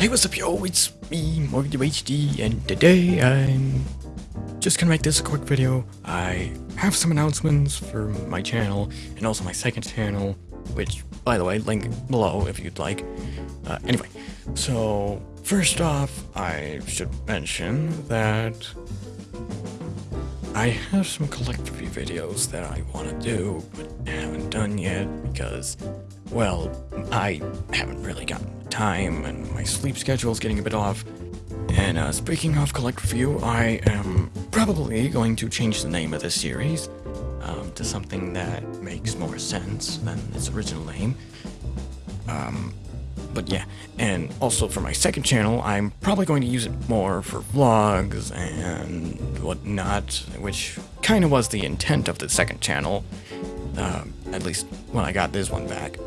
Hey, what's up, yo? It's me, Morgan HD, and today I'm just gonna make this a quick video. I have some announcements for my channel and also my second channel, which, by the way, link below if you'd like. Uh, anyway, so first off, I should mention that I have some collect review videos that I want to do, but haven't done yet because, well, I haven't really gotten time and my sleep schedule is getting a bit off. And uh, speaking of collect review, I am probably going to change the name of this series um, to something that makes more sense than its original name. Um, but yeah, and also for my second channel, I'm probably going to use it more for vlogs and whatnot, which kind of was the intent of the second channel, uh, at least when I got this one back.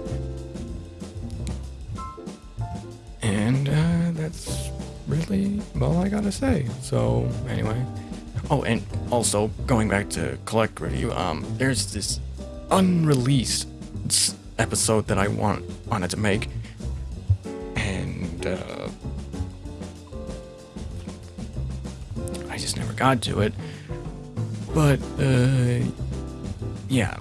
And uh, that's really all I gotta say. So anyway, oh, and also going back to collect review, um, there's this unreleased episode that I want wanted to make, and uh, I just never got to it. But uh, yeah,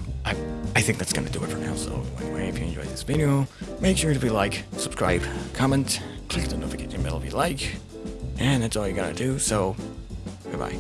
I think that's gonna do it for now. So anyway, if you enjoyed this video, make sure to be like, subscribe, comment, click the notification bell if you like, and that's all you gotta do. So goodbye.